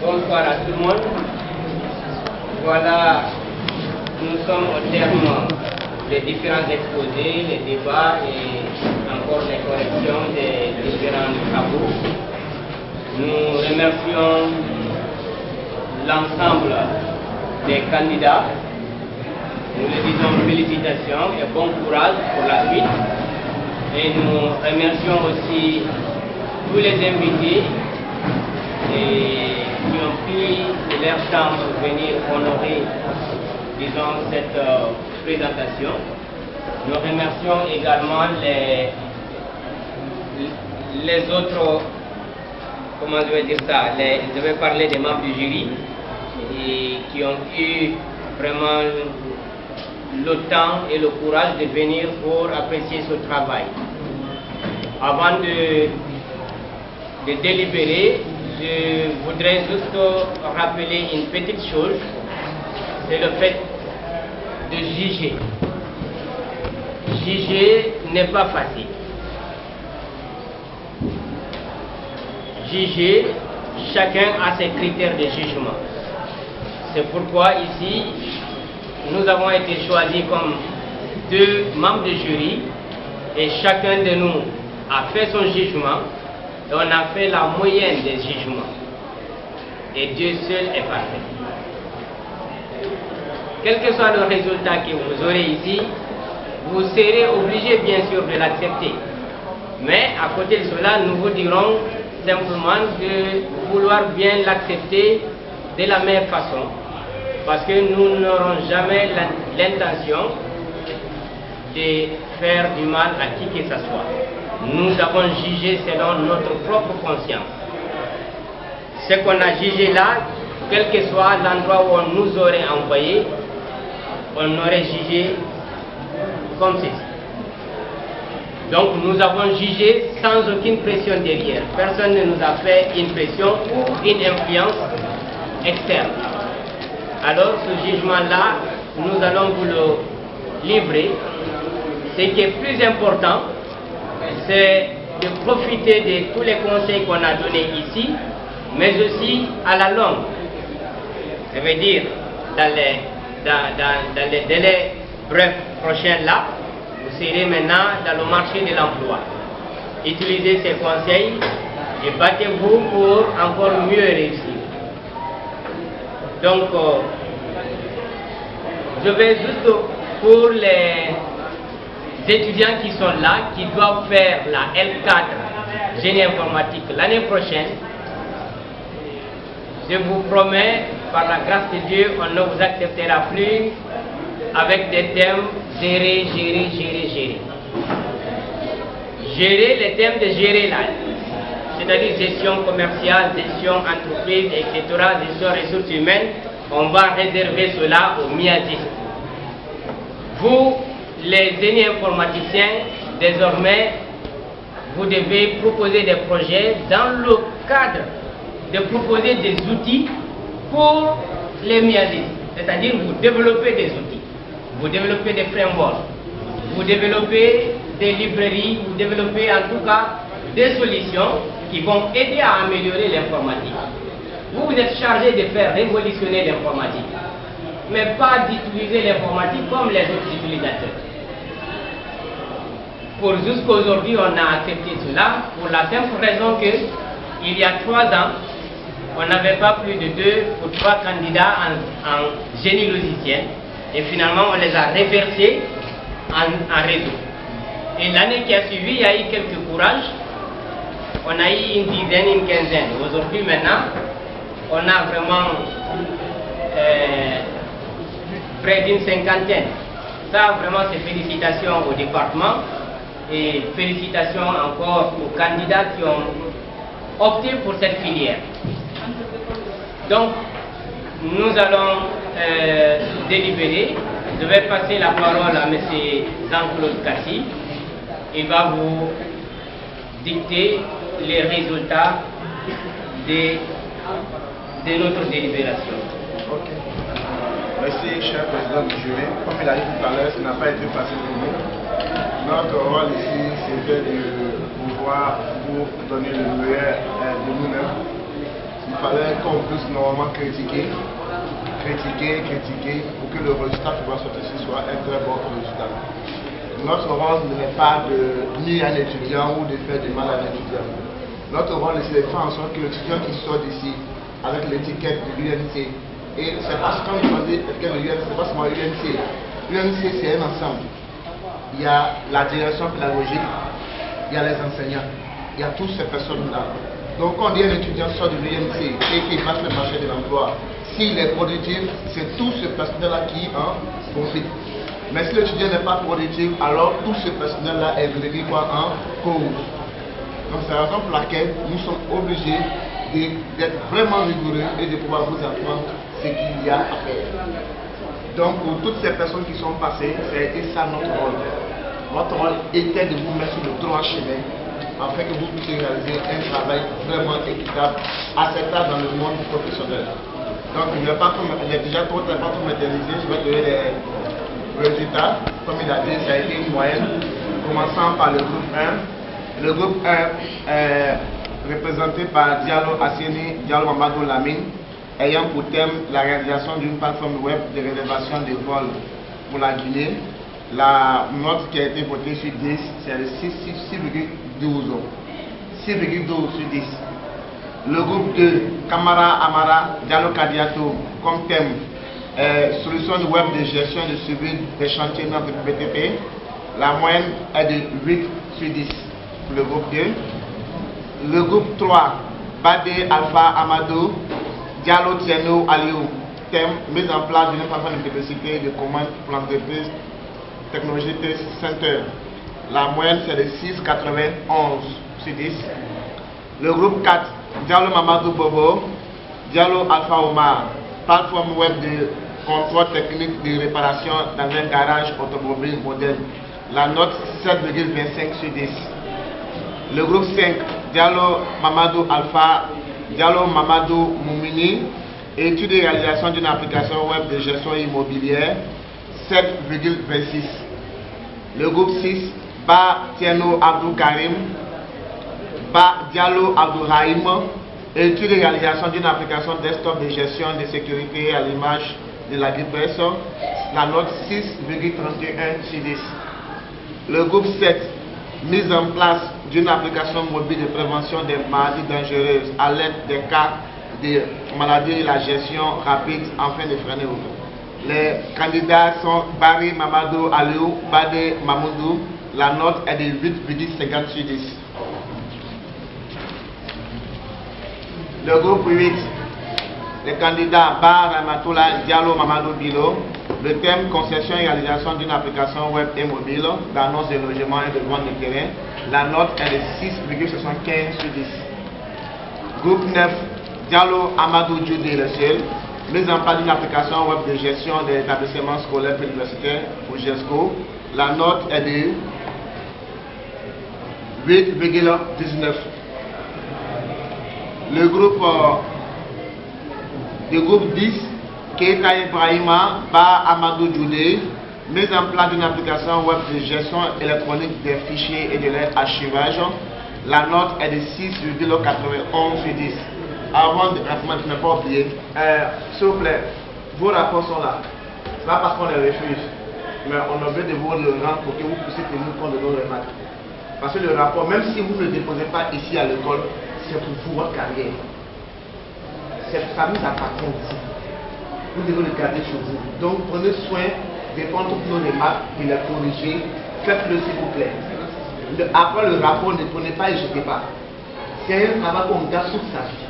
Bonsoir à tout le monde. Voilà, nous sommes au terme des différents exposés, les débats et encore les corrections des différents travaux. Nous remercions l'ensemble des candidats. Nous leur disons félicitations et bon courage pour la suite. Et nous remercions aussi tous les invités et pris leur temps pour venir honorer, cette euh, présentation. Nous remercions également les, les autres, comment je vais dire ça, je vais parler des membres du jury qui ont eu vraiment le temps et le courage de venir pour apprécier ce travail. Avant de, de délibérer, je voudrais juste rappeler une petite chose, c'est le fait de juger. Juger n'est pas facile. Juger, chacun a ses critères de jugement. C'est pourquoi ici, nous avons été choisis comme deux membres de jury et chacun de nous a fait son jugement on a fait la moyenne des jugements. Et Dieu seul est parfait. Quel que soit le résultat que vous aurez ici, vous serez obligé bien sûr de l'accepter. Mais à côté de cela, nous vous dirons simplement de vouloir bien l'accepter de la meilleure façon. Parce que nous n'aurons jamais l'in- l'intention de faire du mal à qui que ce soit. Nous avons jugé selon notre propre conscience. Ce qu'on a jugé là, quel que soit l'endroit où on nous aurait envoyé, on aurait jugé comme ceci. Donc nous avons jugé sans aucune pression derrière. Personne ne nous a fait une pression ou une influence externe. Alors ce jugement-là, nous allons vous le livrer. Ce qui est plus important, c'est de profiter de tous les conseils qu'on a donnés ici, mais aussi à la longue. Ça veut dire, dans les, dans, dans- les délais brefs prochains là, vous serez maintenant dans le marché de l'emploi. Utilisez ces conseils et battez-vous pour encore mieux réussir. Donc, euh, je vais juste pour les étudiants qui sont là, qui doivent faire la L4 génie informatique l'année prochaine, je vous promets, par la grâce de Dieu, on ne vous acceptera plus avec des thèmes gérer, gérer, gérer, gérer. Gérer les thèmes de gérer là, c'est-à-dire gestion commerciale, gestion entreprise, etc., gestion ressources humaines, on va réserver cela aux miasistes. Vous, les génies informaticiens, désormais, vous devez proposer des projets dans le cadre de proposer des outils pour les miasistes. C'est-à-dire vous développez des outils, vous développez des frameworks, vous développez des librairies, vous développez en tout cas des solutions qui vont aider à améliorer l'informatique. Vous, vous êtes chargé de faire révolutionner l'informatique, mais pas d'utiliser l'informatique comme les autres utilisateurs. Pour jusqu'aujourd'hui, on a accepté cela pour la simple raison que il y a trois ans, on n'avait pas plus de deux ou trois candidats en, génie logiciel et finalement on les a réversés en, en réseau. Et l'année qui a suivi, il y a eu quelques courages. On a eu une dizaine, une quinzaine. Aujourd'hui maintenant, on a vraiment euh, près d'une cinquantaine. Ça, vraiment, c'est félicitations au département et félicitations encore aux candidats qui ont opté pour cette filière. Donc, nous allons euh, délibérer. Je vais passer la parole à M. Jean-Claude Cassi. Il va vous dicter les résultats de, notre délibération. Merci, cher président du jury. Comme il a dit tout à l'heure, ce n'a pas été facile pour nous. Notre rôle ici, c'était de pouvoir vous donner le meilleur euh, de nous-mêmes. il fallait qu'on puisse normalement critiquer, critiquer, critiquer pour que le résultat qui va sortir soit un très bon résultat. Notre rôle n'est pas de nuire un étudiant ou de faire du mal à un étudiant. Notre rôle c'est de faire en sorte que l'étudiant qui sort d'ici avec l'étiquette de l'UNC, et c'est parce qu'on choisit l'étiquette de l'UNC, c'est pas seulement l'UNC. L'UNC c'est un ensemble. Il y a la direction pédagogique, il y a les enseignants, il y a toutes ces personnes-là. Donc quand un étudiant sort de l'UNC et qu'il passe le marché de l'emploi, s'il est productif, c'est tout ce personnel-là qui en profite. Mais si l'étudiant n'est pas productif, alors tout ce personnel-là est réduit en cause. Donc c'est la raison pour laquelle nous sommes obligés d'être vraiment rigoureux et de pouvoir vous apprendre ce qu'il y a à faire. Donc pour toutes ces personnes qui sont passées, été ça notre rôle. Notre rôle était de vous mettre sur le droit chemin afin que vous puissiez réaliser un travail vraiment équitable, acceptable dans le monde professionnel. Donc je ne vais pas il est déjà trop pour m'éterniser, je vais donner les résultats, comme il a dit, ça a été une moyenne, commençant par le groupe 1. Le groupe 1 est représenté par Diallo Asseni, Diallo Mamadou Lamine, ayant pour thème la réalisation d'une plateforme web de réservation de vols pour la Guinée. La note qui a été votée sur 10, c'est le 6,12. 6,12 sur 10. Le groupe 2, Kamara Amara Diallo Kadiato, comme thème euh, solution web de gestion de suivi des chantiers de BTP. La moyenne est de 8 sur 10 pour le groupe 2. Le groupe 3, Bade Alpha Amadou, Diallo Tieno Aliou, thème mise en place d'une plateforme de publicité de commande pour l'entreprise Technologie Center. La moyenne c'est de 6,91 sur 10. Le groupe 4, Diallo Mamadou Bobo, Diallo Alpha Omar, plateforme web de contrôle technique de réparation dans un garage automobile moderne. La note 7,25 sur 10. Le groupe 5, Diallo Mamadou Alpha, Diallo Mamadou Moumini, étude et réalisation d'une application web de gestion immobilière, 7,26. Le groupe 6, Ba Tieno Abdou Karim, Ba Diallo Abdou Raïm, étude et réalisation d'une application desktop de gestion de sécurité à l'image de la dépression, la note 6,31 sur 10. Le groupe 7, mise en place d'une application mobile de prévention des maladies dangereuses à l'aide des cas de maladies et la gestion rapide afin de freiner Les candidats sont Barry Mamadou Aliou, Bade Mamoudou. La note est de 8,50 sur 10. Le groupe 8, les candidats Bar Ramatoula Diallo Mamadou Bilo, le thème concession et réalisation d'une application web et mobile d'annonce de logement et de vente de terrain. La note est de 6,75 sur 10. Groupe 9, Diallo Amadou Djoudé le seul, mise en place d'une application web de gestion des établissements scolaires et universitaires pour GESCO. La note est de 8,19. Le groupe, euh, le groupe 10, Keita Ibrahima, Ba Amadou Djoudé, mise en place d'une application web de gestion électronique des fichiers et de leur archivage. La note est de 6,91 sur 10. Avant de n'ai pas oublié, euh, s'il vous plaît, vos rapports sont là. C'est pas parce qu'on les refuse, mais on a besoin de vous le rendre pour que vous puissiez tenir compte de nos remarques. Parce que le rapport, même si vous ne le déposez pas ici à l'école, c'est pour vous, votre carrière. Ça nous appartient ici. Vous devez le garder chez vous. Donc prenez soin de prendre toutes nos remarques, de les corriger. Faites-le s'il vous plaît. après le rapport, ne prenez pas et jetez pas. C'est un travail qu'on garde toute sa vie.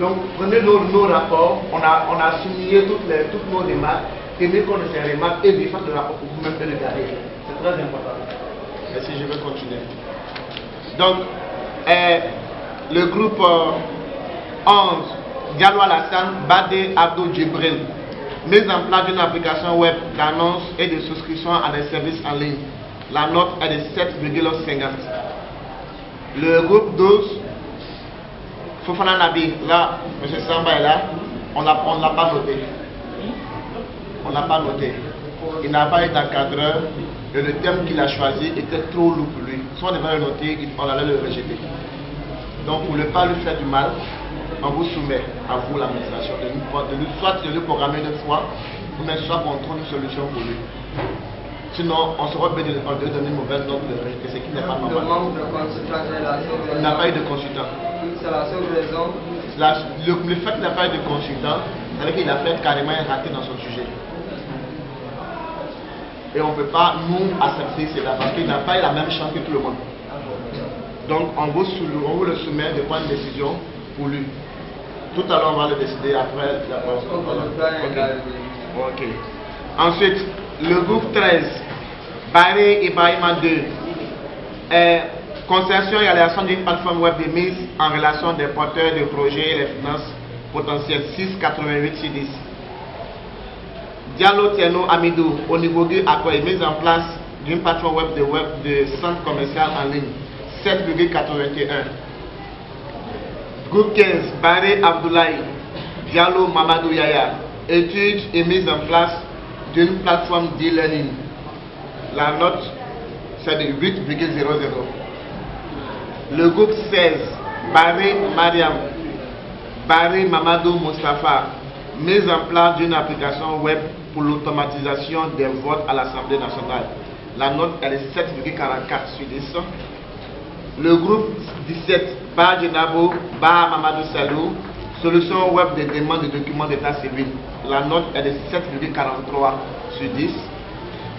Donc prenez nos, rapports, on a, souligné toutes, les, toutes nos remarques, tenez compte de ces remarques et faites le rapport pour vous-même le garder. C'est très important. Merci, je vais continuer. Donc, euh, le groupe 11, Diallo Alassane, Bade Abdou Djibril, mise en place d'une application web d'annonce et de souscription à des services en ligne. La note est de 7,50. Le groupe 12, Fofana Nabi, là, M. Samba est là, on ne l'a pas noté. On ne l'a pas noté. Il n'a pas été encadreur et le thème qu'il a choisi était trop lourd pour lui. Soit on devait le noter, on allait le rejeter. Donc pour ne pas lui faire du mal, on vous soumet à vous l'administration de nous, soit de nous programmer une fois, ou même soit qu'on trouve une solution pour lui. Sinon, on sera obligé de donner une mauvaise note de réalité, ce qui n'est pas normal. Le manque de consultant la seule raison. Il n'a pas eu de consultant. C'est la seule raison. La- le, le fait qu'il n'a pas eu de consultant, c'est-à-dire qu'il a fait carrément un raté dans son sujet. Et on ne peut pas, nous, accepter cela parce qu'il n'a pas eu la même chance que tout le monde. Donc, on vous, on vous le soumet de prendre une décision pour lui. Tout à l'heure, on va le décider après la est Ok. Ensuite, le groupe 13, Barré et Bahima 2, est concession et réalisation d'une plateforme web de mise en relation des porteurs de projets et les finances potentielles 688 sur 10. Diallo Tieno Amidou, au niveau du accord, mise en place d'une plateforme web de web de centre commercial en ligne 7,81. Groupe 15, Barré Abdoulaye, Diallo Mamadou Yaya, étude et mise en place d'une plateforme d'e-learning. La note, c'est de 8,00. Le groupe 16, Barré Mariam, Barré Mamadou Mustafa, mise en place d'une application web pour l'automatisation des votes à l'Assemblée nationale. La note elle est 7,44 sur 10. Le groupe 17, Bar Djenabo, Bar Mamadou Salou, solution web de demande de documents d'état civil. La note est de 7,43 sur 10.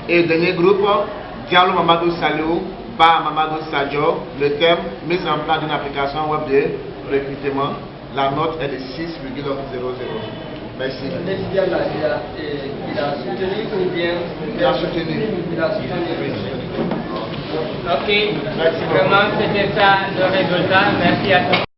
Et dernier groupe, Diallo Mamadou Salou, Bar Mamadou Sadio, le thème mise en place d'une application web de recrutement. La note est de 6,00. Merci. Là, il a, il a soutenu ou bien Il a soutenu. Il a soutenu. Ok, vraiment c'était ça le résultat. Merci à tous.